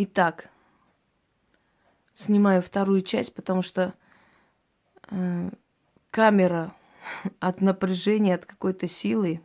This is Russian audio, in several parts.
Итак, снимаю вторую часть, потому что э, камера от напряжения, от какой-то силы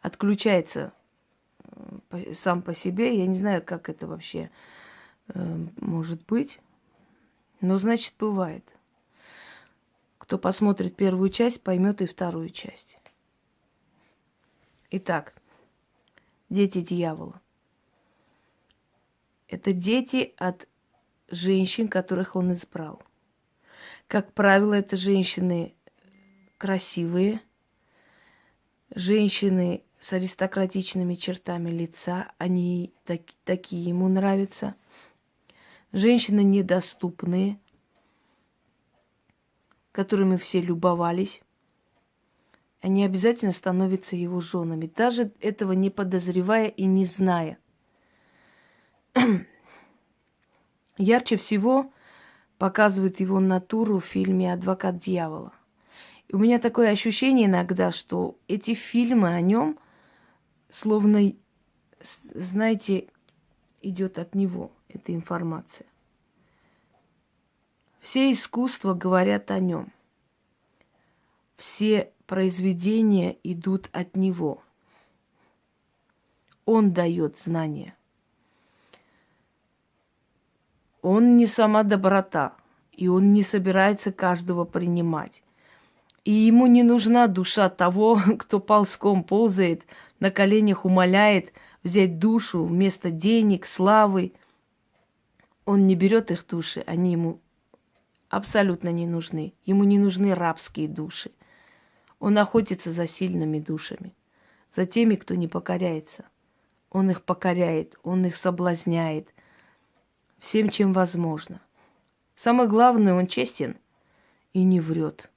отключается э, сам по себе. Я не знаю, как это вообще э, может быть. Но значит, бывает. Кто посмотрит первую часть, поймет и вторую часть. Итак, дети дьявола. Это дети от женщин, которых он избрал. Как правило, это женщины красивые, женщины с аристократичными чертами лица, они так, такие ему нравятся. Женщины недоступные, которыми все любовались. Они обязательно становятся его женами, даже этого не подозревая и не зная. Ярче всего показывают его натуру в фильме «Адвокат дьявола». И у меня такое ощущение иногда, что эти фильмы о нем словно, знаете, идет от него эта информация. Все искусства говорят о нем. Все произведения идут от него. Он дает знания. Он не сама доброта, и он не собирается каждого принимать. И ему не нужна душа того, кто ползком ползает, на коленях умоляет взять душу вместо денег, славы. Он не берет их души, они ему абсолютно не нужны. Ему не нужны рабские души. Он охотится за сильными душами, за теми, кто не покоряется. Он их покоряет, он их соблазняет, всем, чем возможно. Самое главное, он честен и не врет.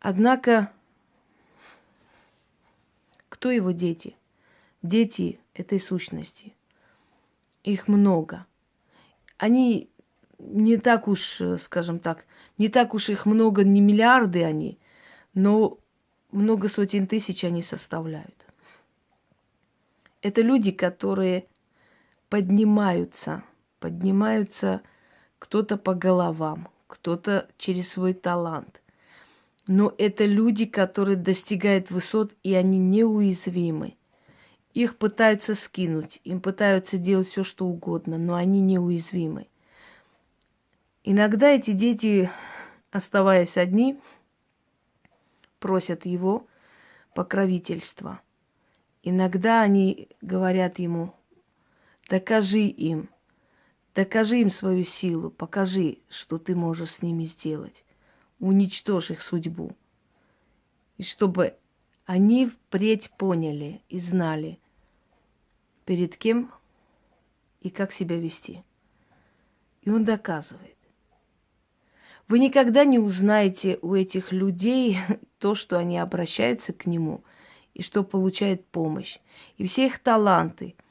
Однако, кто его дети? Дети этой сущности. Их много. Они не так уж, скажем так, не так уж их много, не миллиарды они, но много сотен тысяч они составляют. Это люди, которые поднимаются, поднимаются кто-то по головам, кто-то через свой талант. Но это люди, которые достигают высот, и они неуязвимы. Их пытаются скинуть, им пытаются делать все, что угодно, но они неуязвимы. Иногда эти дети, оставаясь одни, просят его покровительства. Иногда они говорят ему, Докажи им, докажи им свою силу, покажи, что ты можешь с ними сделать. Уничтожь их судьбу. И чтобы они впредь поняли и знали, перед кем и как себя вести. И он доказывает. Вы никогда не узнаете у этих людей то, что они обращаются к нему и что получают помощь. И все их таланты –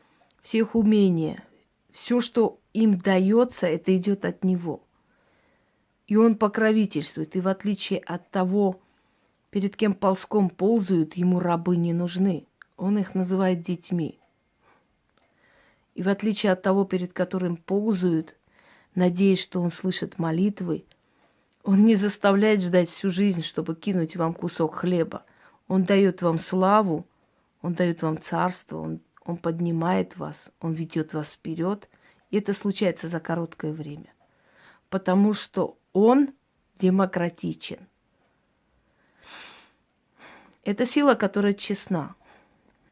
все их умения, все, что им дается, это идет от него. И он покровительствует. И в отличие от того, перед кем ползком ползают, ему рабы не нужны. Он их называет детьми. И в отличие от того, перед которым ползают, надеясь, что он слышит молитвы, он не заставляет ждать всю жизнь, чтобы кинуть вам кусок хлеба. Он дает вам славу, он дает вам царство, он он поднимает вас, Он ведет вас вперед. И это случается за короткое время. Потому что Он демократичен. Это сила, которая честна.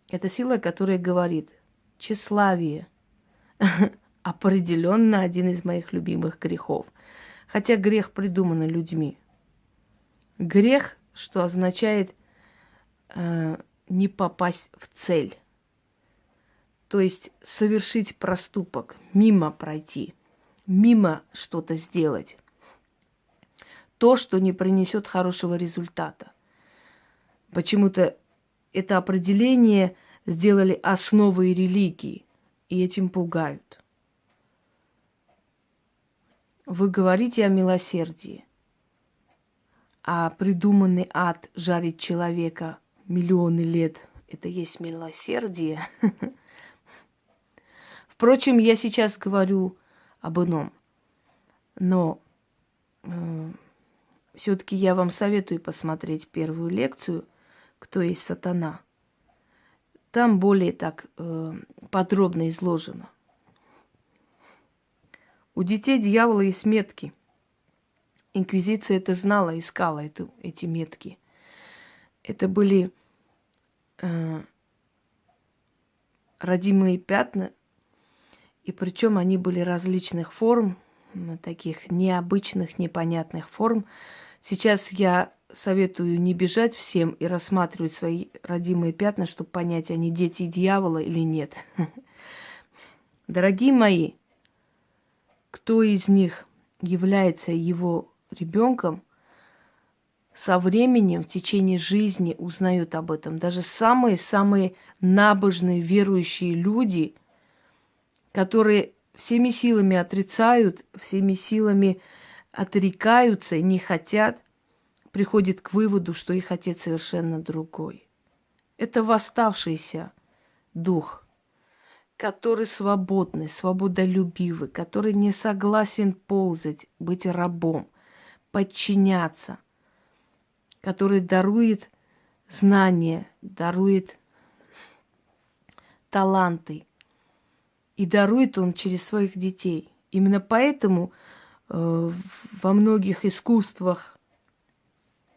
Это сила, которая говорит, тщеславие определенно один из моих любимых грехов. Хотя грех придуман людьми. Грех, что означает э, не попасть в цель. То есть совершить проступок, мимо пройти, мимо что-то сделать. То, что не принесет хорошего результата. Почему-то это определение сделали основой религии, и этим пугают. Вы говорите о милосердии, а придуманный ад жарит человека миллионы лет – это есть милосердие – Впрочем, я сейчас говорю об ином. Но э, все-таки я вам советую посмотреть первую лекцию «Кто есть сатана». Там более так э, подробно изложено. У детей дьявола есть метки. Инквизиция это знала, искала эту, эти метки. Это были э, родимые пятна, и причем они были различных форм, таких необычных, непонятных форм. Сейчас я советую не бежать всем и рассматривать свои родимые пятна, чтобы понять, они дети дьявола или нет. Дорогие мои, кто из них является его ребенком, со временем, в течение жизни узнают об этом. Даже самые-самые набожные, верующие люди, которые всеми силами отрицают, всеми силами отрекаются и не хотят, приходят к выводу, что их отец совершенно другой. Это восставшийся дух, который свободный, свободолюбивый, который не согласен ползать, быть рабом, подчиняться, который дарует знания, дарует таланты. И дарует он через своих детей. Именно поэтому э, во многих искусствах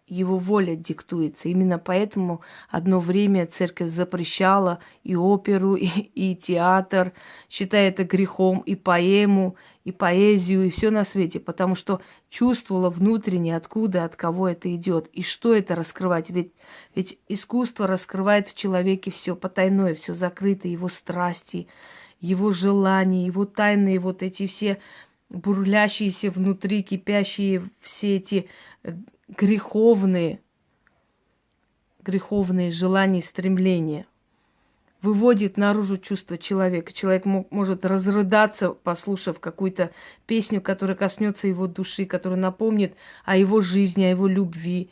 его воля диктуется. Именно поэтому одно время церковь запрещала и оперу, и, и театр, считая это грехом, и поэму, и поэзию, и все на свете, потому что чувствовала внутренне, откуда, от кого это идет, и что это раскрывать. Ведь, ведь искусство раскрывает в человеке все потайное, все закрытое, его страсти, его желания, его тайные вот эти все бурлящиеся внутри, кипящие все эти э, греховные, греховные желания и стремления. Выводит наружу чувство человека. Человек может разрыдаться, послушав какую-то песню, которая коснется его души, которая напомнит о его жизни, о его любви.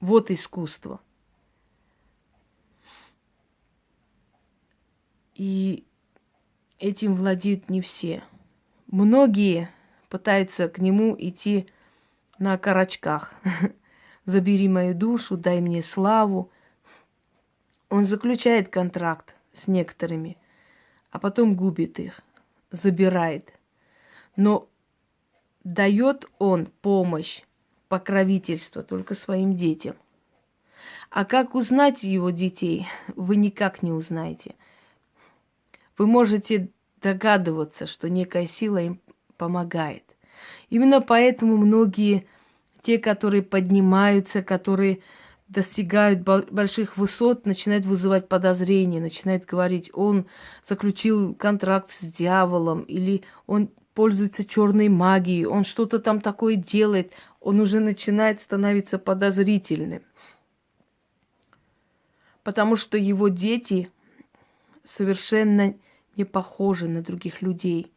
Вот искусство. И этим владеют не все. Многие пытаются к нему идти на карачках. Забери мою душу, дай мне славу. Он заключает контракт с некоторыми, а потом губит их, забирает. Но дает он помощь, покровительство только своим детям. А как узнать его детей, вы никак не узнаете. Вы можете догадываться, что некая сила им помогает. Именно поэтому многие, те, которые поднимаются, которые достигают больших высот, начинают вызывать подозрения, начинают говорить, он заключил контракт с дьяволом, или он пользуется черной магией, он что-то там такое делает, он уже начинает становиться подозрительным. Потому что его дети совершенно не похожи на других людей.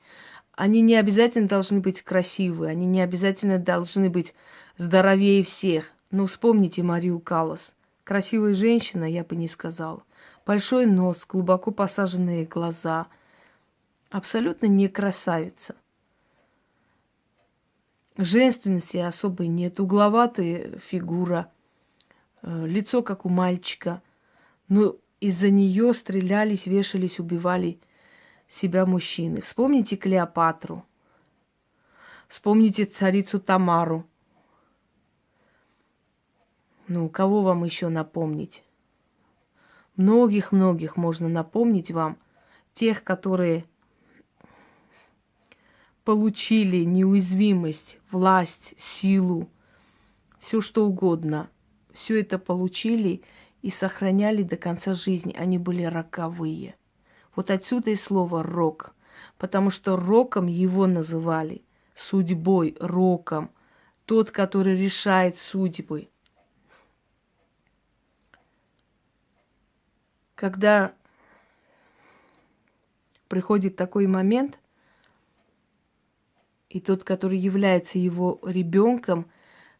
Они не обязательно должны быть красивые, они не обязательно должны быть здоровее всех. Но вспомните Марию Каллас. Красивая женщина, я бы не сказала. Большой нос, глубоко посаженные глаза. Абсолютно не красавица. Женственности особой нет. Угловатая фигура. Э, лицо, как у мальчика. Но из-за нее стрелялись, вешались, убивали себя мужчины. Вспомните Клеопатру. Вспомните царицу Тамару. Ну, кого вам еще напомнить? Многих-многих можно напомнить вам. Тех, которые получили неуязвимость, власть, силу, все что угодно. Все это получили и сохраняли до конца жизни. Они были роковые. Вот отсюда и слово «рок», потому что роком его называли, судьбой, роком, тот, который решает судьбы. Когда приходит такой момент, и тот, который является его ребенком,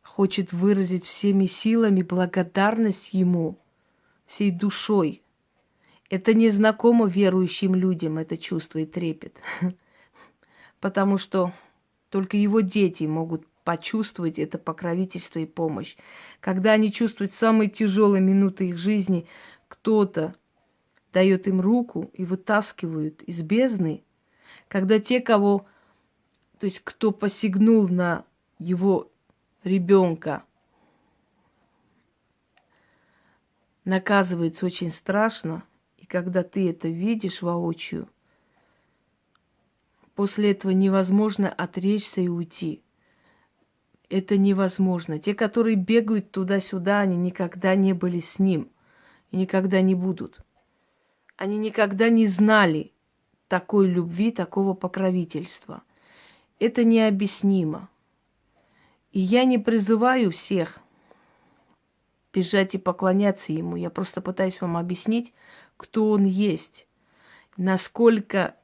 хочет выразить всеми силами благодарность ему, всей душой – Это не знакомо верующим людям, это чувство и трепет. Потому что только его дети могут почувствовать это покровительство и помощь. Когда они чувствуют самые тяжелые минуты их жизни, кто-то дает им руку и вытаскивают из бездны, когда те, кого, то есть кто посягнул на его ребенка, наказывается очень страшно, когда ты это видишь воочию, после этого невозможно отречься и уйти. Это невозможно. Те, которые бегают туда-сюда, они никогда не были с ним и никогда не будут. Они никогда не знали такой любви, такого покровительства. Это необъяснимо. И я не призываю всех бежать и поклоняться ему. Я просто пытаюсь вам объяснить, кто он есть, насколько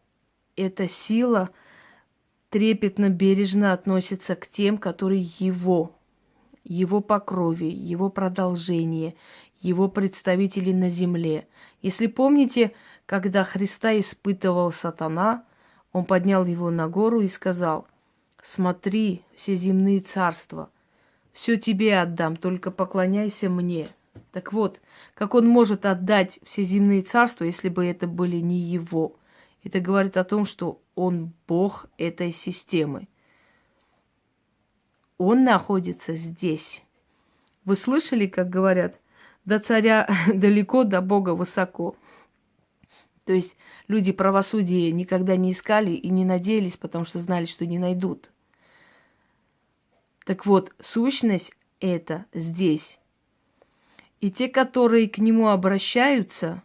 эта сила трепетно, бережно относится к тем, которые его, его по крови, его продолжение, его представители на земле. Если помните, когда Христа испытывал сатана, он поднял его на гору и сказал, смотри, все земные царства, все тебе отдам, только поклоняйся мне. Так вот, как он может отдать все земные царства, если бы это были не его? Это говорит о том, что он Бог этой системы. Он находится здесь. Вы слышали, как говорят, до царя далеко, до Бога высоко. То есть люди правосудия никогда не искали и не надеялись, потому что знали, что не найдут. Так вот, сущность это здесь. И те, которые к нему обращаются,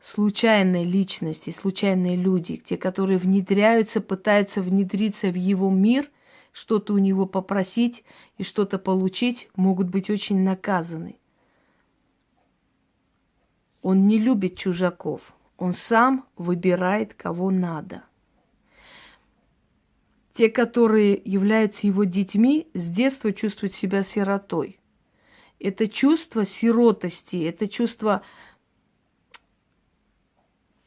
случайные личности, случайные люди, те, которые внедряются, пытаются внедриться в его мир, что-то у него попросить и что-то получить, могут быть очень наказаны. Он не любит чужаков. Он сам выбирает, кого надо. Те, которые являются его детьми, с детства чувствуют себя сиротой. Это чувство сиротости, это чувство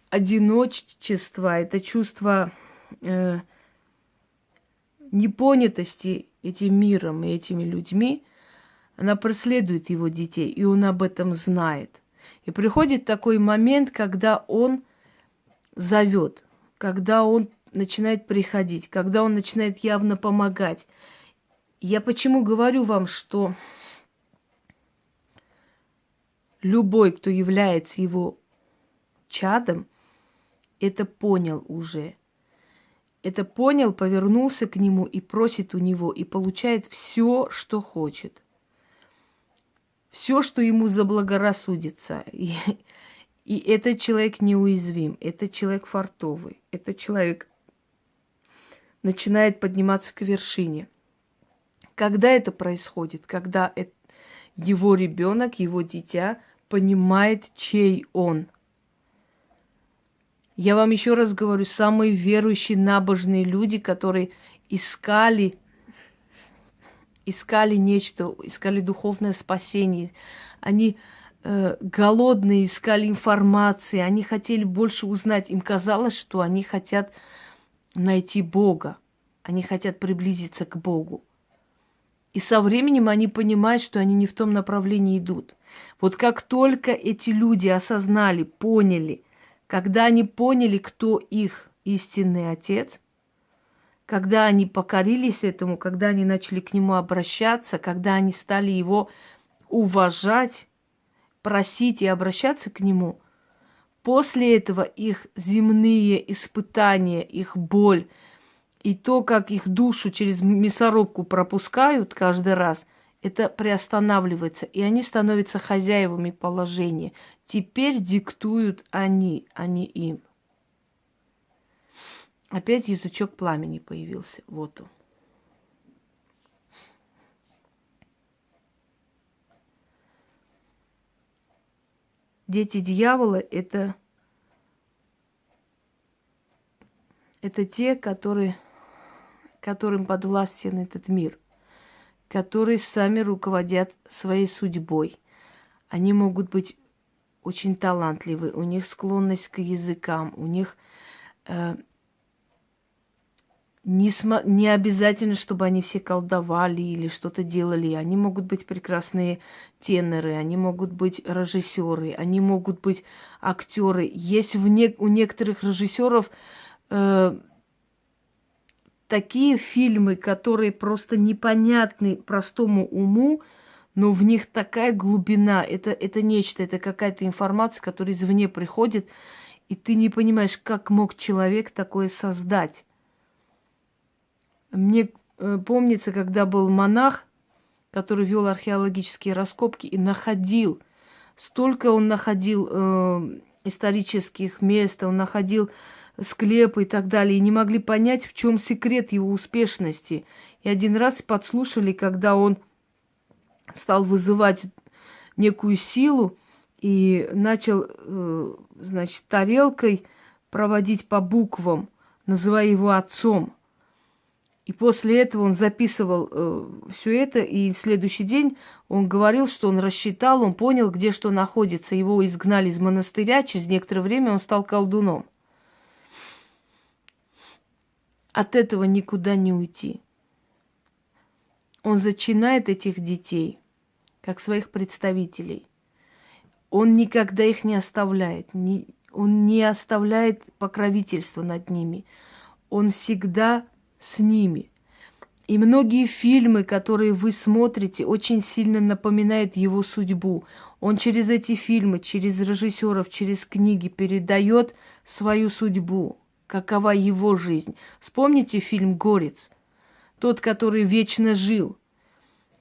одиночества, это чувство э, непонятости этим миром и этими людьми, она преследует его детей, и он об этом знает. И приходит такой момент, когда он зовет, когда он начинает приходить, когда он начинает явно помогать. Я почему говорю вам, что любой, кто является его чадом, это понял уже. Это понял, повернулся к нему и просит у него, и получает все, что хочет. Все, что ему заблагорассудится. И, и этот человек неуязвим, этот человек фартовый, этот человек начинает подниматься к вершине. Когда это происходит? Когда его ребенок, его дитя понимает, чей он – я вам еще раз говорю, самые верующие, набожные люди, которые искали, искали нечто, искали духовное спасение. Они э, голодные, искали информации, они хотели больше узнать. Им казалось, что они хотят найти Бога, они хотят приблизиться к Богу. И со временем они понимают, что они не в том направлении идут. Вот как только эти люди осознали, поняли – когда они поняли, кто их истинный отец, когда они покорились этому, когда они начали к нему обращаться, когда они стали его уважать, просить и обращаться к нему, после этого их земные испытания, их боль и то, как их душу через мясорубку пропускают каждый раз, это приостанавливается, и они становятся хозяевами положения. Теперь диктуют они, а не им. Опять язычок пламени появился. Вот он. Дети дьявола это, это те, которые, которым подвластен этот мир которые сами руководят своей судьбой. Они могут быть очень талантливые, у них склонность к языкам, у них э, не, см- не обязательно, чтобы они все колдовали или что-то делали. Они могут быть прекрасные теноры, они могут быть режиссеры, они могут быть актеры. Есть в не- у некоторых режиссеров э, такие фильмы, которые просто непонятны простому уму, но в них такая глубина. Это, это нечто, это какая-то информация, которая извне приходит, и ты не понимаешь, как мог человек такое создать. Мне э, помнится, когда был монах, который вел археологические раскопки и находил, столько он находил э, исторических мест, он находил склепы и так далее, и не могли понять, в чем секрет его успешности. И один раз подслушали, когда он стал вызывать некую силу и начал, э, значит, тарелкой проводить по буквам, называя его отцом. И после этого он записывал э, все это, и следующий день он говорил, что он рассчитал, он понял, где что находится. Его изгнали из монастыря, через некоторое время он стал колдуном. От этого никуда не уйти. Он зачинает этих детей, как своих представителей. Он никогда их не оставляет, не, он не оставляет покровительства над ними. Он всегда с ними. И многие фильмы, которые вы смотрите, очень сильно напоминают его судьбу. Он через эти фильмы, через режиссеров, через книги передает свою судьбу, какова его жизнь. Вспомните фильм «Горец», тот, который вечно жил.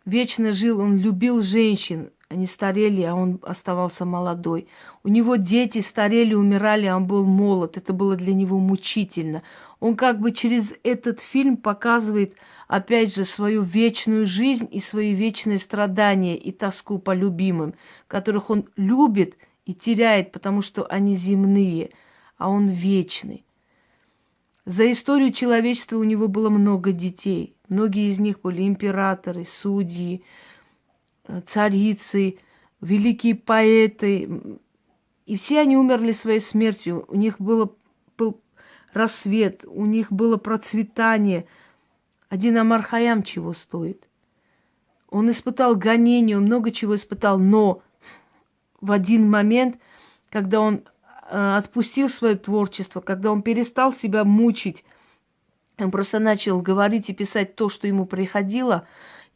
Вечно жил, он любил женщин, они старели, а он оставался молодой. У него дети старели, умирали, а он был молод. Это было для него мучительно. Он как бы через этот фильм показывает, опять же, свою вечную жизнь и свои вечные страдания и тоску по любимым, которых он любит и теряет, потому что они земные, а он вечный. За историю человечества у него было много детей. Многие из них были императоры, судьи, царицы, великие поэты. И все они умерли своей смертью. У них было, был рассвет, у них было процветание. Один Амар Хаям чего стоит? Он испытал гонение, он много чего испытал, но в один момент, когда он э, отпустил свое творчество, когда он перестал себя мучить, он просто начал говорить и писать то, что ему приходило,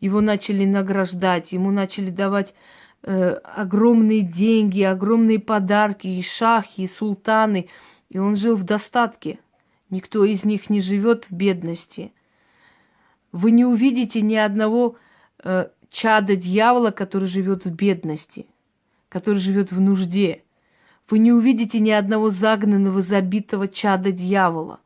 его начали награждать, ему начали давать э, огромные деньги, огромные подарки, и шахи, и султаны. И он жил в достатке. Никто из них не живет в бедности. Вы не увидите ни одного э, чада дьявола, который живет в бедности, который живет в нужде. Вы не увидите ни одного загнанного, забитого чада дьявола,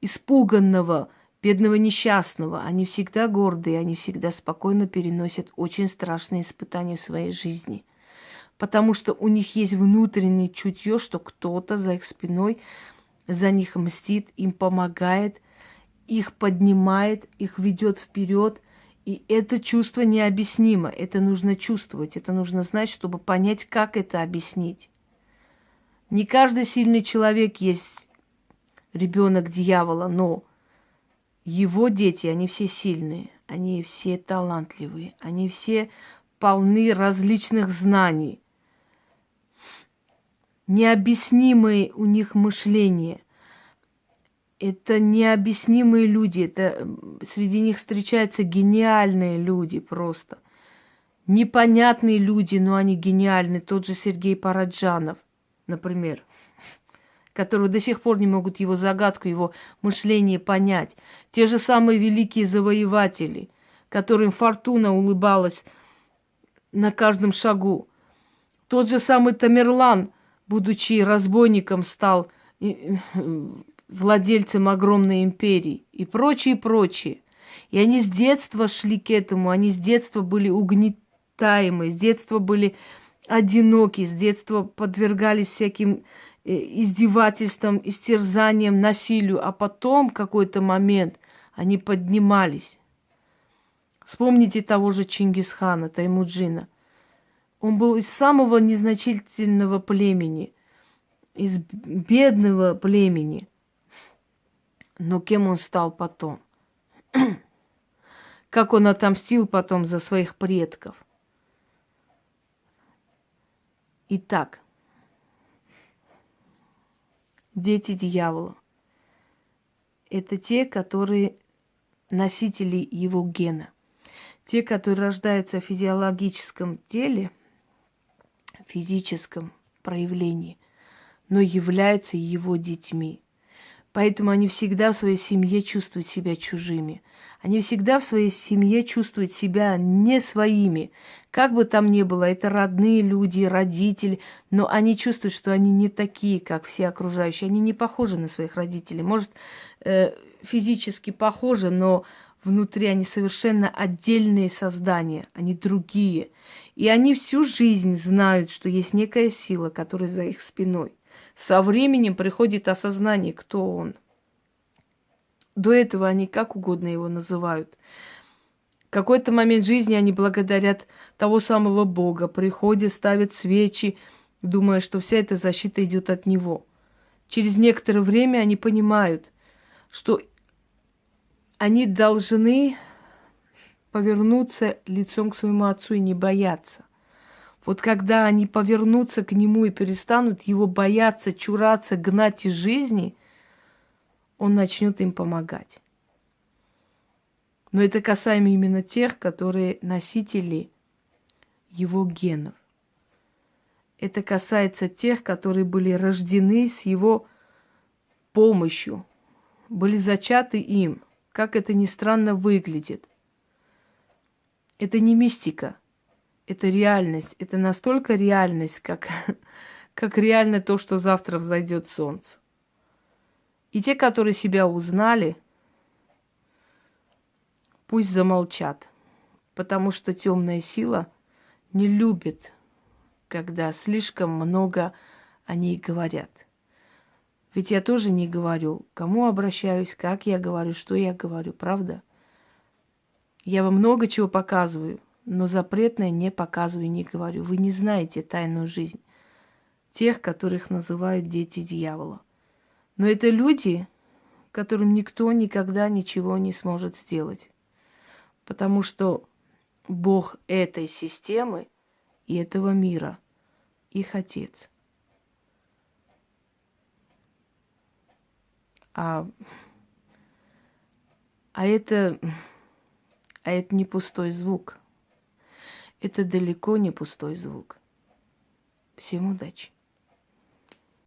испуганного, бедного несчастного. Они всегда гордые, они всегда спокойно переносят очень страшные испытания в своей жизни. Потому что у них есть внутреннее чутье, что кто-то за их спиной за них мстит, им помогает, их поднимает, их ведет вперед. И это чувство необъяснимо. Это нужно чувствовать, это нужно знать, чтобы понять, как это объяснить. Не каждый сильный человек есть ребенок дьявола, но его дети, они все сильные, они все талантливые, они все полны различных знаний. Необъяснимое у них мышление. Это необъяснимые люди. Это среди них встречаются гениальные люди просто. Непонятные люди, но они гениальны. Тот же Сергей Параджанов, например которые до сих пор не могут его загадку, его мышление понять. Те же самые великие завоеватели, которым фортуна улыбалась на каждом шагу. Тот же самый Тамерлан, будучи разбойником, стал владельцем огромной империи и прочее, прочее. И они с детства шли к этому, они с детства были угнетаемы, с детства были одиноки, с детства подвергались всяким Э, издевательствам, истерзанием, насилию, а потом какой-то момент они поднимались. Вспомните того же Чингисхана, Таймуджина. Он был из самого незначительного племени, из бедного племени. Но кем он стал потом? как он отомстил потом за своих предков. Итак, дети дьявола – это те, которые носители его гена. Те, которые рождаются в физиологическом теле, физическом проявлении, но являются его детьми. Поэтому они всегда в своей семье чувствуют себя чужими. Они всегда в своей семье чувствуют себя не своими. Как бы там ни было, это родные люди, родители, но они чувствуют, что они не такие, как все окружающие. Они не похожи на своих родителей. Может, э, физически похожи, но внутри они совершенно отдельные создания, они другие. И они всю жизнь знают, что есть некая сила, которая за их спиной. Со временем приходит осознание, кто он. До этого они как угодно его называют. В какой-то момент жизни они благодарят того самого Бога, приходят, ставят свечи, думая, что вся эта защита идет от него. Через некоторое время они понимают, что они должны повернуться лицом к своему отцу и не бояться. Вот когда они повернутся к нему и перестанут его бояться, чураться, гнать из жизни, он начнет им помогать. Но это касаемо именно тех, которые носители его генов. Это касается тех, которые были рождены с его помощью, были зачаты им. Как это ни странно выглядит. Это не мистика – это реальность. Это настолько реальность, как, как реально то, что завтра взойдет солнце. И те, которые себя узнали, пусть замолчат, потому что темная сила не любит, когда слишком много о ней говорят. Ведь я тоже не говорю, кому обращаюсь, как я говорю, что я говорю, правда? Я вам много чего показываю – но запретное не показываю и не говорю. Вы не знаете тайную жизнь тех, которых называют дети дьявола. Но это люди, которым никто никогда ничего не сможет сделать. Потому что Бог этой системы и этого мира их отец. А, а это, а это не пустой звук – это далеко не пустой звук. Всем удачи!